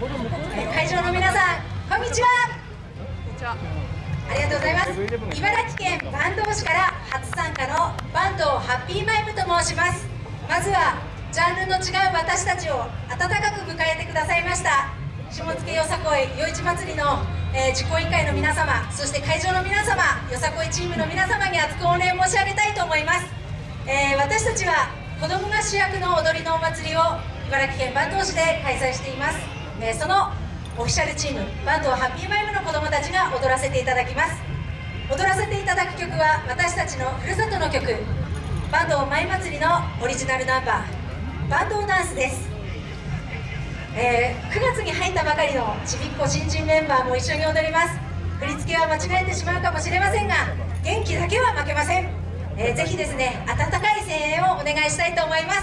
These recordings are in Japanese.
会場の皆さんこんにちは。ありがとうございます。茨城県坂東市から初参加の坂東ハッピーマイムと申します。まずはジャンルの違う私たちを温かく迎えてくださいました。下野よさこい夜市祭りの、えー、実行委員会の皆様そして会場の皆様よさこいチームの皆様に厚くお礼申し上げたいと思います、えー、私たちは子どもが主役の踊りのお祭りを茨城県坂東市で開催しています、え、そのオフィシャルチームバンドハッピーマイムの子どもたちが踊らせていただきます。踊らせていただく曲は私たちのふるさとの曲バンドマイ祭りのオリジナルナンバーバンドダンスです、えー、9月に入ったばかりのちびっこ新人メンバーも一緒に踊ります。振り付けは間違えてしまうかもしれませんが元気だけは負けません、えー、ぜひですね温かい声援をお願いしたいと思いま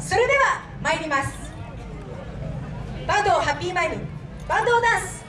す。それでは参ります。バンドハッピーマイムバンドダンス。